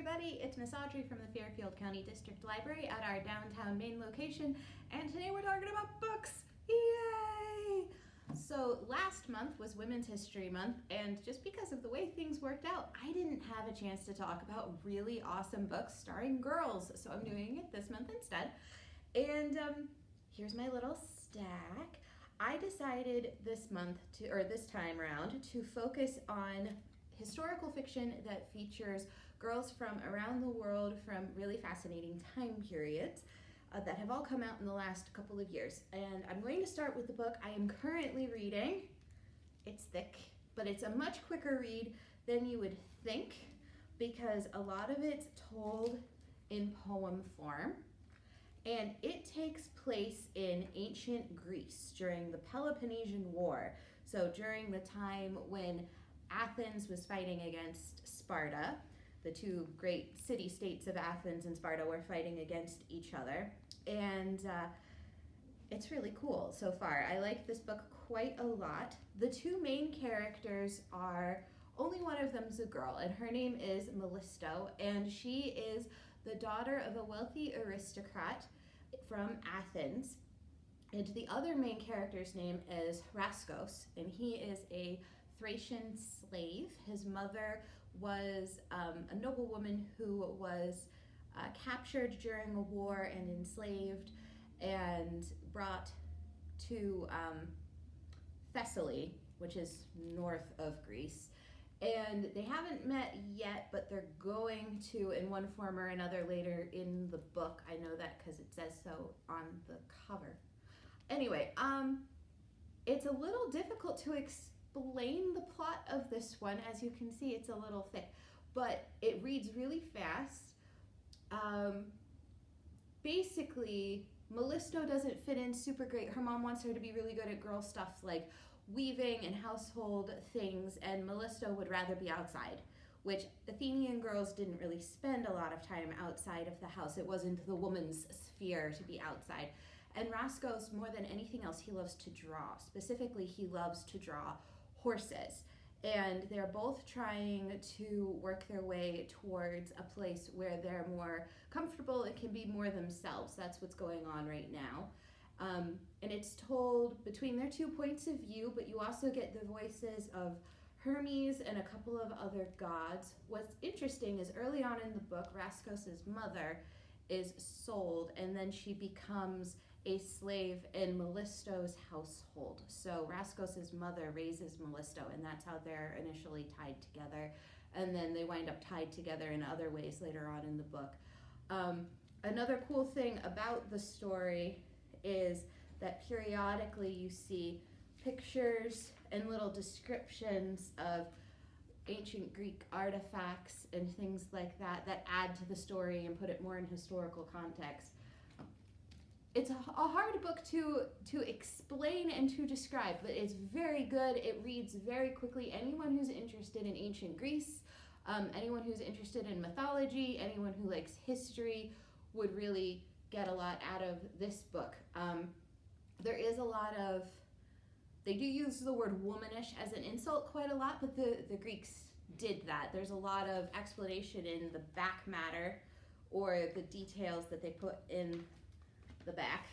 everybody, it's Miss Audrey from the Fairfield County District Library at our downtown main location, and today we're talking about books! Yay! So last month was Women's History Month, and just because of the way things worked out, I didn't have a chance to talk about really awesome books starring girls, so I'm doing it this month instead. And um, here's my little stack. I decided this month to, or this time around, to focus on historical fiction that features girls from around the world from really fascinating time periods uh, that have all come out in the last couple of years. And I'm going to start with the book I am currently reading. It's thick, but it's a much quicker read than you would think because a lot of it's told in poem form. And it takes place in ancient Greece during the Peloponnesian War. So during the time when Athens was fighting against Sparta. The two great city-states of Athens and Sparta were fighting against each other. And uh, it's really cool so far. I like this book quite a lot. The two main characters are, only one of them's a girl, and her name is Melisto, and she is the daughter of a wealthy aristocrat from Athens. And the other main character's name is Rhaskos, and he is a Thracian slave. His mother was um, a noblewoman who was uh, captured during a war and enslaved and brought to um, Thessaly, which is north of Greece. And they haven't met yet, but they're going to in one form or another later in the book. I know that because it says so on the cover. Anyway, um, it's a little difficult to explain explain the plot of this one. As you can see, it's a little thick, but it reads really fast. Um, basically, Melisto doesn't fit in super great. Her mom wants her to be really good at girl stuff like weaving and household things, and Melisto would rather be outside, which Athenian girls didn't really spend a lot of time outside of the house. It wasn't the woman's sphere to be outside. And Rhaskos, more than anything else, he loves to draw. Specifically, he loves to draw horses. And they're both trying to work their way towards a place where they're more comfortable and can be more themselves. That's what's going on right now. Um, and it's told between their two points of view, but you also get the voices of Hermes and a couple of other gods. What's interesting is early on in the book, Rhaskos's mother is sold and then she becomes a slave in Melisto's household. So Rhaskos's mother raises Melisto, and that's how they're initially tied together. And then they wind up tied together in other ways later on in the book. Um, another cool thing about the story is that periodically you see pictures and little descriptions of ancient Greek artifacts and things like that that add to the story and put it more in historical context it's a, a, hard book to to explain and to describe, but it's very good. It reads very quickly. Anyone who's interested in ancient Greece, um, anyone who's interested in mythology, anyone who likes history would really get a lot out of this book. Um, there is a lot of, they do use the word womanish as an insult quite a lot, but the, the Greeks did that. There's a lot of explanation in the back matter or the details that they put in the back.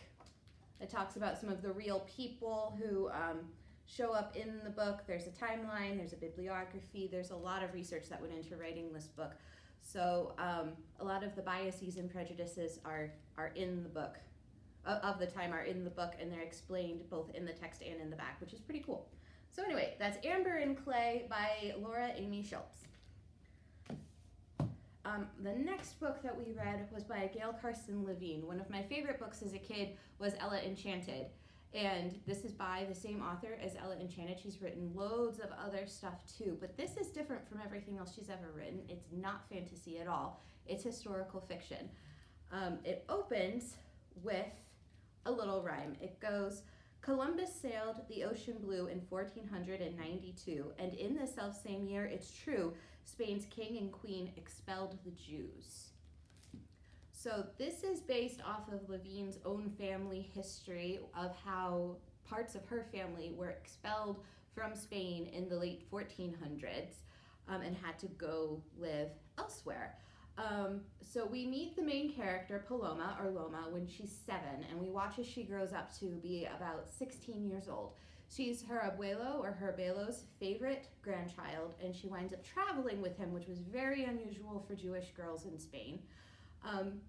It talks about some of the real people who um, show up in the book. There's a timeline, there's a bibliography, there's a lot of research that went into writing this book. So um, a lot of the biases and prejudices are, are in the book, of the time are in the book, and they're explained both in the text and in the back, which is pretty cool. So anyway, that's Amber and Clay by Laura Amy Schlitz. Um, the next book that we read was by Gail Carson Levine. One of my favorite books as a kid was Ella Enchanted. And this is by the same author as Ella Enchanted. She's written loads of other stuff too, but this is different from everything else she's ever written. It's not fantasy at all. It's historical fiction. Um, it opens with a little rhyme. It goes, Columbus sailed the ocean blue in 1492, and in the self-same year, it's true, Spain's king and queen expelled the Jews. So this is based off of Levine's own family history of how parts of her family were expelled from Spain in the late 1400s um, and had to go live elsewhere. Um, so we meet the main character, Paloma or Loma, when she's seven, and we watch as she grows up to be about 16 years old. She's her abuelo or her abuelo's favorite grandchild, and she winds up traveling with him, which was very unusual for Jewish girls in Spain. Um,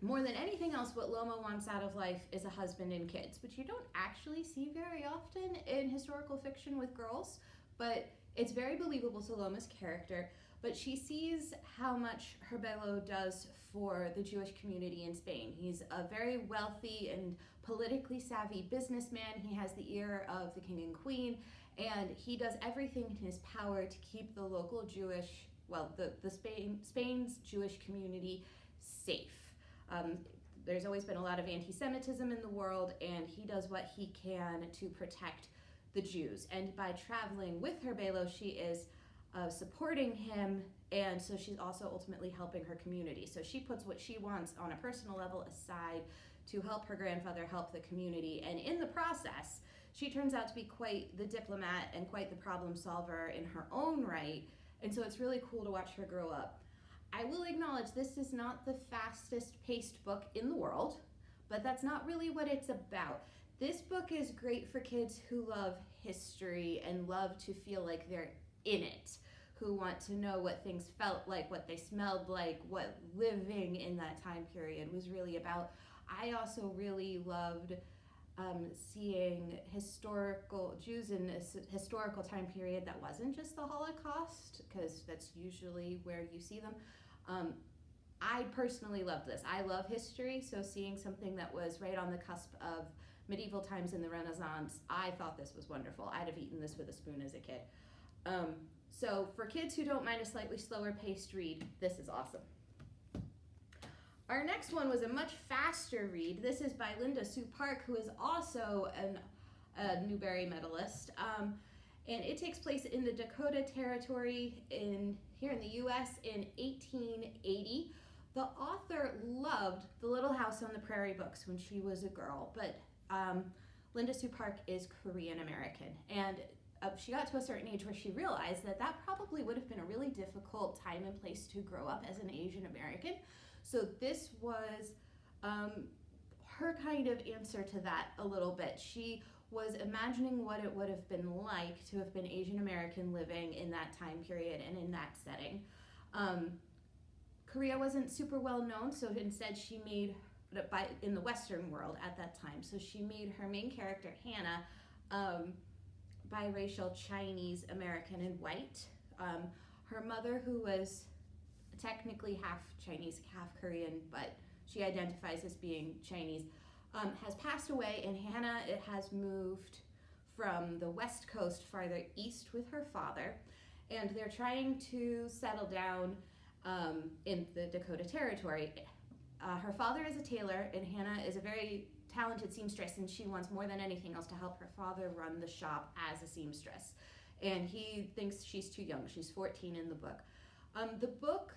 more than anything else, what Loma wants out of life is a husband and kids, which you don't actually see very often in historical fiction with girls, but it's very believable to Loma's character. But she sees how much Herbelo does for the Jewish community in Spain. He's a very wealthy and politically savvy businessman. He has the ear of the king and queen, and he does everything in his power to keep the local Jewish, well, the, the Spain, Spain's Jewish community safe. Um, there's always been a lot of anti Semitism in the world, and he does what he can to protect the Jews. And by traveling with Herbelo, she is uh, supporting him, and so she's also ultimately helping her community. So she puts what she wants on a personal level aside to help her grandfather help the community, and in the process, she turns out to be quite the diplomat and quite the problem solver in her own right. And so it's really cool to watch her grow up. I will acknowledge this is not the fastest paced book in the world, but that's not really what it's about. This book is great for kids who love history and love to feel like they're in it, who want to know what things felt like, what they smelled like, what living in that time period was really about. I also really loved um, seeing historical Jews in this historical time period that wasn't just the Holocaust, because that's usually where you see them. Um, I personally love this. I love history, so seeing something that was right on the cusp of medieval times in the Renaissance, I thought this was wonderful. I'd have eaten this with a spoon as a kid. Um, so for kids who don't mind a slightly slower paced read, this is awesome. Our next one was a much faster read. This is by Linda Sue Park, who is also an, a Newbery medalist. Um, and it takes place in the Dakota Territory in here in the U.S. in 1880. The author loved the Little House on the Prairie books when she was a girl, but um, Linda Sue Park is Korean American, and she got to a certain age where she realized that that probably would have been a really difficult time and place to grow up as an Asian American. So this was um, her kind of answer to that a little bit. She was imagining what it would have been like to have been Asian American living in that time period and in that setting. Um, Korea wasn't super well known, so instead she made by in the Western world at that time. So she made her main character Hannah um, biracial Chinese American and white. Um, her mother, who was technically half Chinese, half Korean, but she identifies as being Chinese, um, has passed away, and Hannah it has moved from the west coast farther east with her father, and they're trying to settle down um, in the Dakota Territory. Uh, her father is a tailor, and Hannah is a very talented seamstress, and she wants more than anything else to help her father run the shop as a seamstress. And he thinks she's too young. She's 14 in the book. Um, the book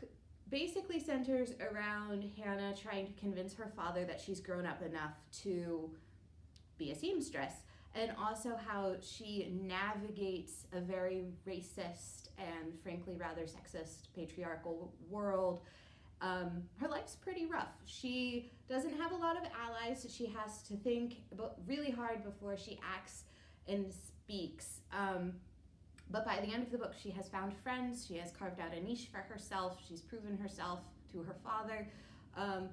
basically centers around Hannah trying to convince her father that she's grown up enough to be a seamstress, and also how she navigates a very racist and frankly rather sexist patriarchal world um, her life's pretty rough. She doesn't have a lot of allies. She has to think really hard before she acts and speaks. Um, but by the end of the book, she has found friends. She has carved out a niche for herself. She's proven herself to her father. Um,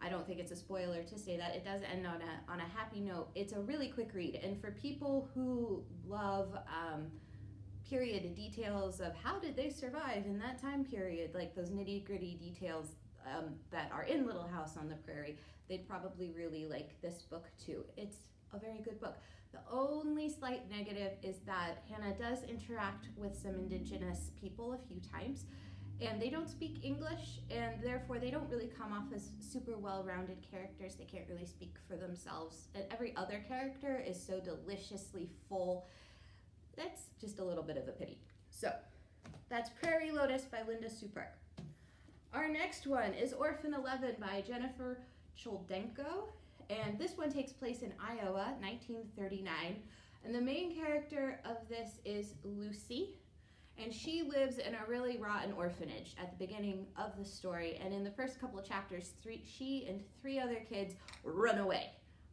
I don't think it's a spoiler to say that it does end on a on a happy note. It's a really quick read, and for people who love period details of how did they survive in that time period, like those nitty gritty details um, that are in Little House on the Prairie, they'd probably really like this book too. It's a very good book. The only slight negative is that Hannah does interact with some indigenous people a few times, and they don't speak English, and therefore they don't really come off as super well rounded characters. They can't really speak for themselves. And every other character is so deliciously full that's just a little bit of a pity. So that's Prairie Lotus by Linda Sue Park. Our next one is Orphan 11 by Jennifer Choldenko. And this one takes place in Iowa, 1939. And the main character of this is Lucy. and she lives in a really rotten orphanage at the beginning of the story. And in the first couple of chapters, three, she and three other kids run away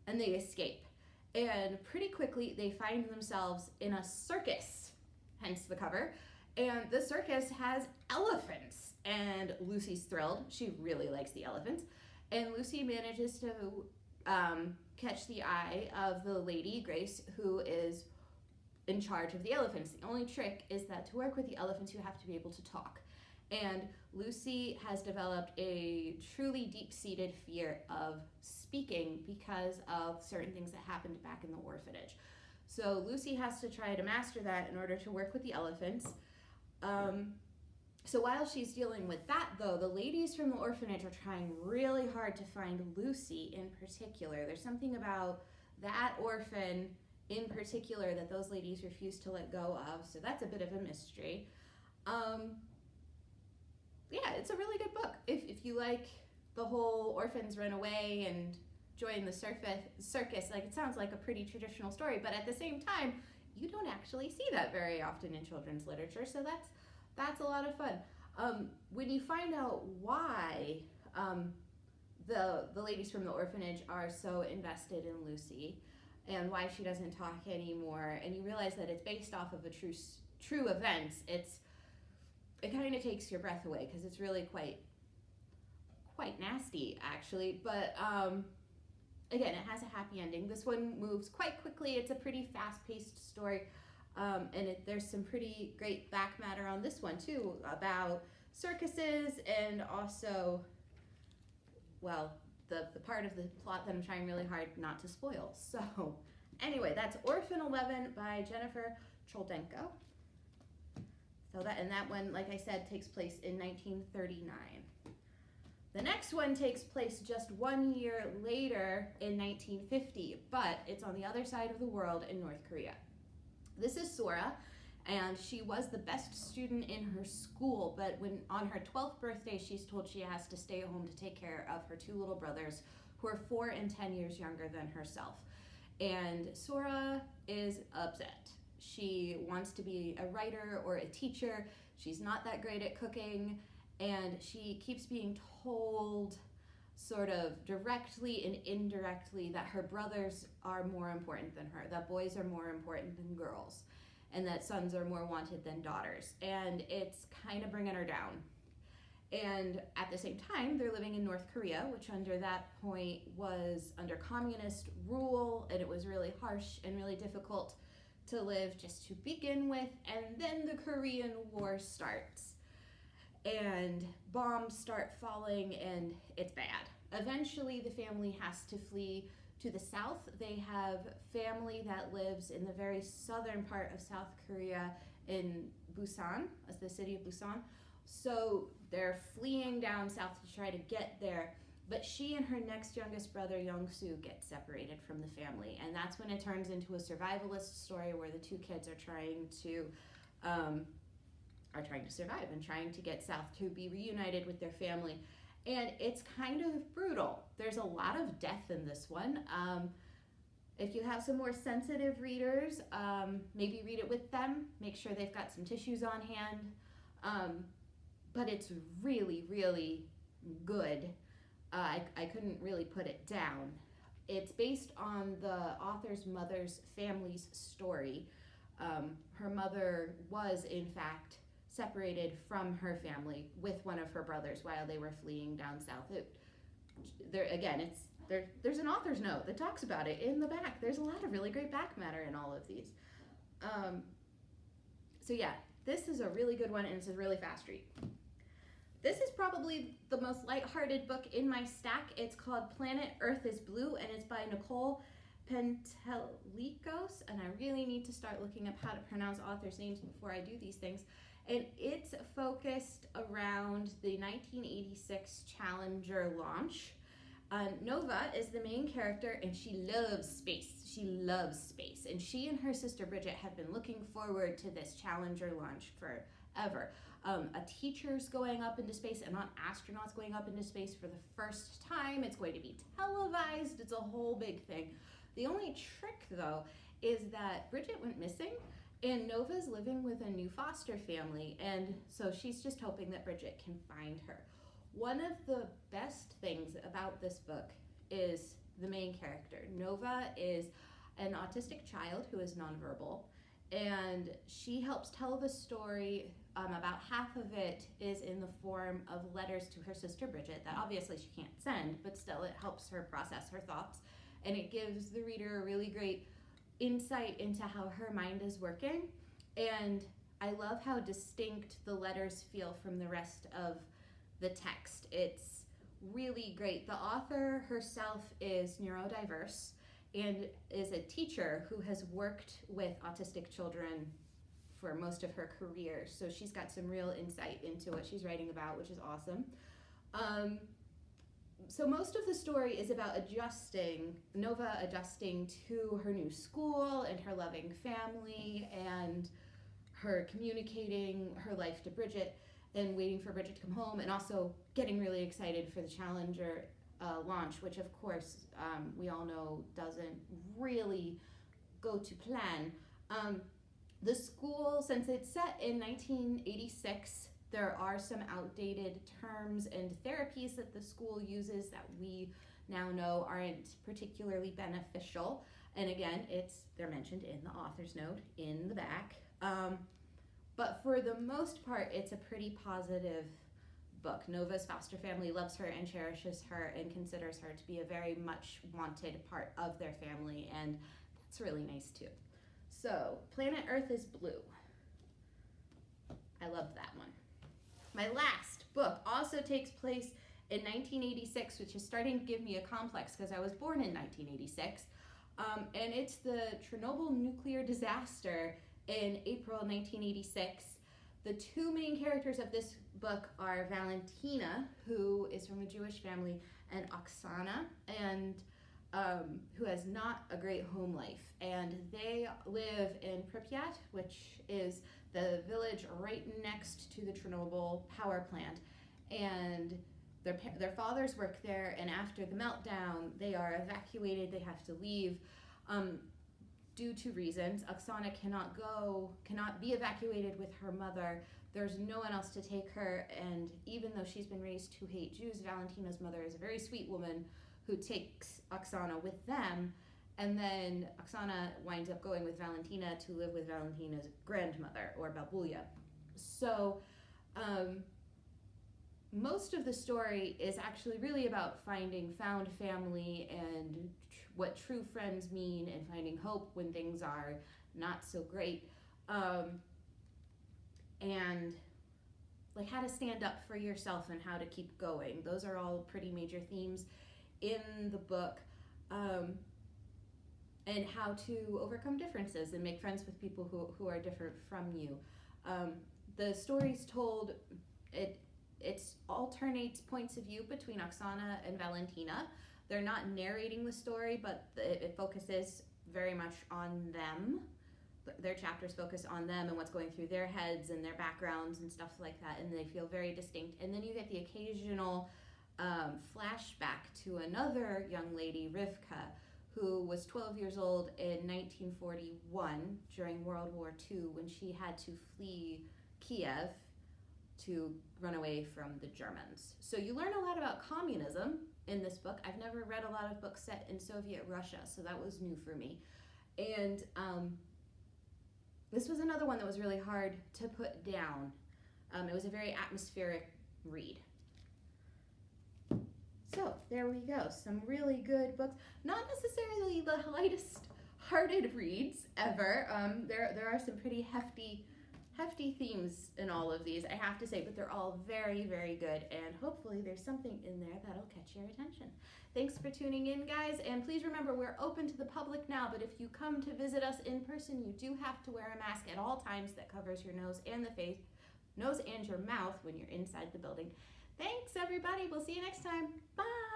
and they escape. And pretty quickly, they find themselves in a circus, hence the cover. And the circus has elephants. And Lucy's thrilled. She really likes the elephants. And Lucy manages to um, catch the eye of the lady, Grace, who is in charge of the elephants. The only trick is that to work with the elephants, you have to be able to talk. And Lucy has developed a truly deep seated fear of speaking because of certain things that happened back in the orphanage. So Lucy has to try to master that in order to work with the elephants. Um, so while she's dealing with that, though, the ladies from the orphanage are trying really hard to find Lucy in particular. There's something about that orphan in particular that those ladies refuse to let go of. So that's a bit of a mystery. Um, yeah, it's a really good book. If, if you like the whole orphans run away and join the surface, circus, like it sounds like a pretty traditional story, but at the same time, you don't actually see that very often in children's literature. So that's that's a lot of fun. Um, when you find out why um, the the ladies from the orphanage are so invested in Lucy, and why she doesn't talk anymore, and you realize that it's based off of a true true events, it's it kind of takes your breath away because it's really quite quite nasty actually. But um, again, it has a happy ending. This one moves quite quickly. It's a pretty fast paced story. Um, and it, there's some pretty great back matter on this one too about circuses and also, well, the, the part of the plot that I'm trying really hard not to spoil. So anyway, that's Orphan 11 by Jennifer Choldenko. So that, and that one, like I said, takes place in 1939. The next one takes place just one year later in 1950, but it's on the other side of the world in North Korea. This is Sora, and she was the best student in her school, but when on her 12th birthday, she's told she has to stay home to take care of her two little brothers who are four and 10 years younger than herself. And Sora is upset. She wants to be a writer or a teacher. She's not that great at cooking, and she keeps being told sort of directly and indirectly that her brothers are more important than her, that boys are more important than girls, and that sons are more wanted than daughters. And it's kind of bringing her down. And at the same time, they're living in North Korea, which under that point was under communist rule, and it was really harsh and really difficult to live just to begin with. And then the Korean War starts and bombs start falling and it's bad. Eventually, the family has to flee to the south. They have family that lives in the very southern part of South Korea in Busan, as the city of Busan. So they're fleeing down south to try to get there. But she and her next youngest brother, Young-soo, get separated from the family. And that's when it turns into a survivalist story where the two kids are trying to um, are trying to survive and trying to get south to be reunited with their family. And it's kind of brutal. There's a lot of death in this one. Um, if you have some more sensitive readers, um, maybe read it with them. Make sure they've got some tissues on hand. Um, but it's really, really good. Uh, I, I couldn't really put it down. It's based on the author's mother's family's story. Um, her mother was, in fact, separated from her family with one of her brothers while they were fleeing down south. It, there again, it's there. There's an author's note that talks about it in the back. There's a lot of really great back matter in all of these. Um, so yeah, this is a really good one, and it's a really fast read. This is probably the most lighthearted book in my stack. It's called Planet Earth is Blue, and it's by Nicole Panteleakos, and I really need to start looking up how to pronounce authors' names before I do these things and it's focused around the 1986 Challenger launch. Uh, Nova is the main character, and she loves space. She loves space, and she and her sister Bridget have been looking forward to this Challenger launch forever. Um, a teacher's going up into space, and not astronauts going up into space for the first time. It's going to be televised. It's a whole big thing. The only trick, though, is that Bridget went missing And Nova's living with a new foster family, and so she's just hoping that Bridget can find her. One of the best things about this book is the main character. Nova is an autistic child who is nonverbal, and she helps tell the story. Um, about half of it is in the form of letters to her sister Bridget that obviously she can't send, but still it helps her process her thoughts. And it gives the reader a really great insight into how her mind is working. And I love how distinct the letters feel from the rest of the text. It's really great. The author herself is neurodiverse and is a teacher who has worked with autistic children for most of her career. So she's got some real insight into what she's writing about, which is awesome. Um, so most of the story is about adjusting, Nova adjusting to her new school and her loving family and her communicating her life to Bridget and waiting for Bridget to come home and also getting really excited for the Challenger uh, launch, which of course um, we all know doesn't really go to plan. Um, the school, since it's set in 1986, there are some outdated terms and therapies that the school uses that we now know aren't particularly beneficial. And again, it's they're mentioned in the author's note in the back. Um, but for the most part, it's a pretty positive book. Nova's foster family loves her and cherishes her and considers her to be a very much wanted part of their family, and that's really nice too. So, Planet Earth is Blue. I love that one. My last book also takes place in 1986, which is starting to give me a complex because I was born in 1986. Um, and it's the Chernobyl nuclear disaster in April 1986. The two main characters of this book are Valentina, who is from a Jewish family, and Oksana, and um, who has not a great home life. And they live in Pripyat, which is the village right next to the Chernobyl power plant. And their, their fathers work there, and after the meltdown, they are evacuated, they have to leave. Um, due to reasons. Oksana cannot go, cannot be evacuated with her mother. There's no one else to take her, and even though she's been raised to hate Jews, Valentina's mother is a very sweet woman who takes Oksana with them. And then Oksana winds up going with Valentina to live with Valentina's grandmother, or Babulia. So, um, most of the story is actually really about finding found family and tr- what true friends mean and finding hope when things are not so great. Um, and like how to stand up for yourself and how to keep going. Those are all pretty major themes in the book. Um, and how to overcome differences and make friends with people who, who are different from you. Um, the story's told, it it's alternates points of view between Oksana and Valentina. They're not narrating the story, but it, it focuses very much on them. Their chapters focus on them and what's going through their heads and their backgrounds and stuff like that, and they feel very distinct. And then you get the occasional um, flashback to another young lady, Rivka, who was 12 years old in 1941 during World War II when she had to flee Kiev to run away from the Germans. So you learn a lot about communism in this book. I've never read a lot of books set in Soviet Russia, so that was new for me. And um, this was another one that was really hard to put down. Um, it was a very atmospheric read. So there we go. Some really good books. Not necessarily the lightest hearted reads ever. Um, there, there are some pretty hefty hefty themes in all of these, I have to say, but they're all very, very good, and hopefully there's something in there that'll catch your attention. Thanks for tuning in, guys, and please remember we're open to the public now, but if you come to visit us in person, you do have to wear a mask at all times that covers your nose and the face, nose and your mouth when you're inside the building. Thanks, everybody. We'll see you next time. Bye.